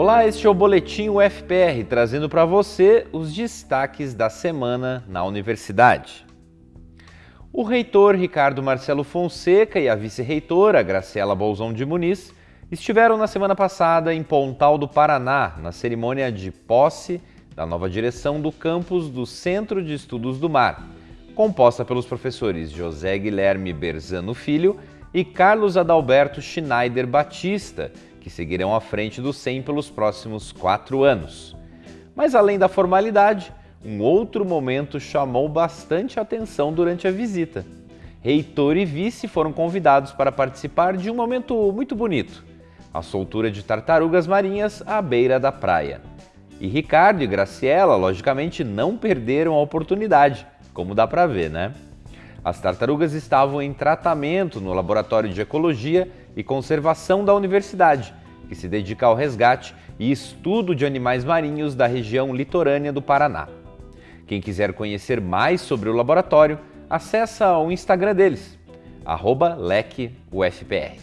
Olá, este é o Boletim UFPR, trazendo para você os destaques da semana na universidade. O reitor Ricardo Marcelo Fonseca e a vice-reitora Graciela Bolzon de Muniz estiveram na semana passada em Pontal do Paraná, na cerimônia de posse da nova direção do campus do Centro de Estudos do Mar, composta pelos professores José Guilherme Berzano Filho e Carlos Adalberto Schneider Batista, que seguirão à frente do SEM pelos próximos quatro anos. Mas além da formalidade, um outro momento chamou bastante atenção durante a visita. Reitor e vice foram convidados para participar de um momento muito bonito, a soltura de tartarugas marinhas à beira da praia. E Ricardo e Graciela, logicamente, não perderam a oportunidade, como dá para ver, né? As tartarugas estavam em tratamento no Laboratório de Ecologia e Conservação da Universidade, que se dedica ao resgate e estudo de animais marinhos da região litorânea do Paraná. Quem quiser conhecer mais sobre o laboratório, acessa o Instagram deles, LecUFPR.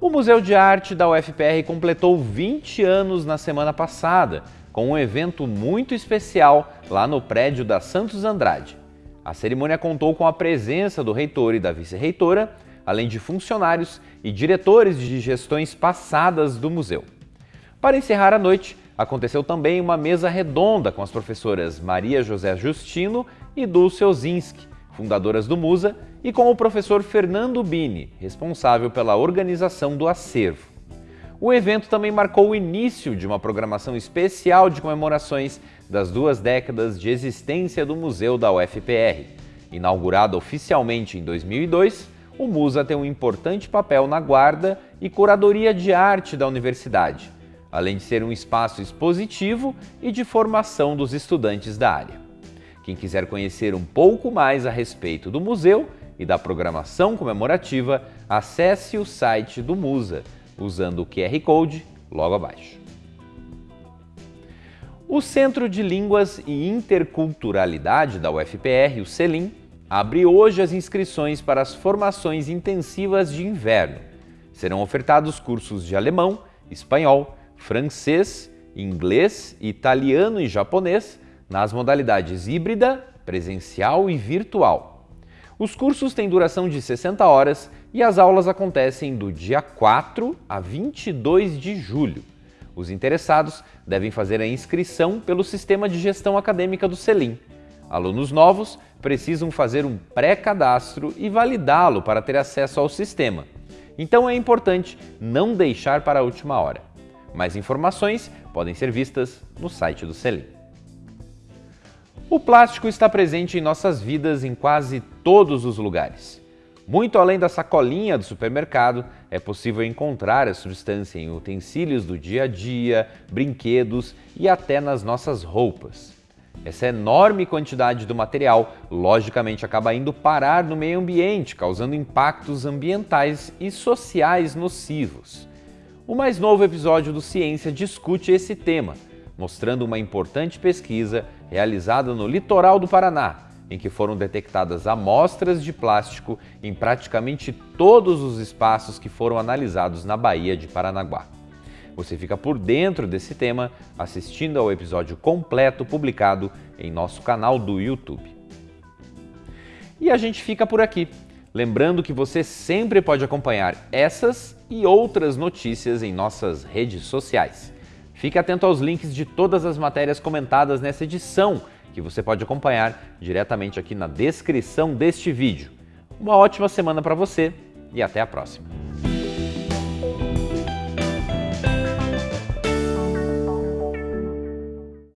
O Museu de Arte da UFPR completou 20 anos na semana passada, com um evento muito especial lá no prédio da Santos Andrade. A cerimônia contou com a presença do reitor e da vice-reitora, além de funcionários e diretores de gestões passadas do museu. Para encerrar a noite, aconteceu também uma mesa redonda com as professoras Maria José Justino e Dulce Ozinski, fundadoras do Musa, e com o professor Fernando Bini, responsável pela organização do acervo. O evento também marcou o início de uma programação especial de comemorações das duas décadas de existência do Museu da UFPR. Inaugurado oficialmente em 2002, o Musa tem um importante papel na guarda e curadoria de arte da universidade, além de ser um espaço expositivo e de formação dos estudantes da área. Quem quiser conhecer um pouco mais a respeito do museu e da programação comemorativa, acesse o site do Musa, usando o QR Code logo abaixo. O Centro de Línguas e Interculturalidade da UFPR, o CELIM, abre hoje as inscrições para as formações intensivas de inverno. Serão ofertados cursos de alemão, espanhol, francês, inglês, italiano e japonês nas modalidades híbrida, presencial e virtual. Os cursos têm duração de 60 horas e as aulas acontecem do dia 4 a 22 de julho. Os interessados devem fazer a inscrição pelo Sistema de Gestão Acadêmica do Selim. Alunos novos precisam fazer um pré-cadastro e validá-lo para ter acesso ao sistema. Então é importante não deixar para a última hora. Mais informações podem ser vistas no site do Selim. O plástico está presente em nossas vidas em quase todos os lugares. Muito além da sacolinha do supermercado, é possível encontrar a substância em utensílios do dia a dia, brinquedos e até nas nossas roupas. Essa enorme quantidade do material, logicamente, acaba indo parar no meio ambiente, causando impactos ambientais e sociais nocivos. O mais novo episódio do Ciência discute esse tema, mostrando uma importante pesquisa realizada no litoral do Paraná, em que foram detectadas amostras de plástico em praticamente todos os espaços que foram analisados na Baía de Paranaguá. Você fica por dentro desse tema assistindo ao episódio completo publicado em nosso canal do YouTube. E a gente fica por aqui. Lembrando que você sempre pode acompanhar essas e outras notícias em nossas redes sociais. Fique atento aos links de todas as matérias comentadas nessa edição que você pode acompanhar diretamente aqui na descrição deste vídeo. Uma ótima semana para você e até a próxima!